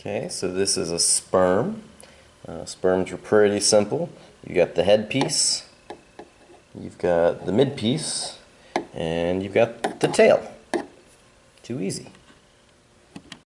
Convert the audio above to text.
Okay, so this is a sperm. Uh, sperms are pretty simple. You got the head piece, you've got the mid piece, and you've got the tail. Too easy.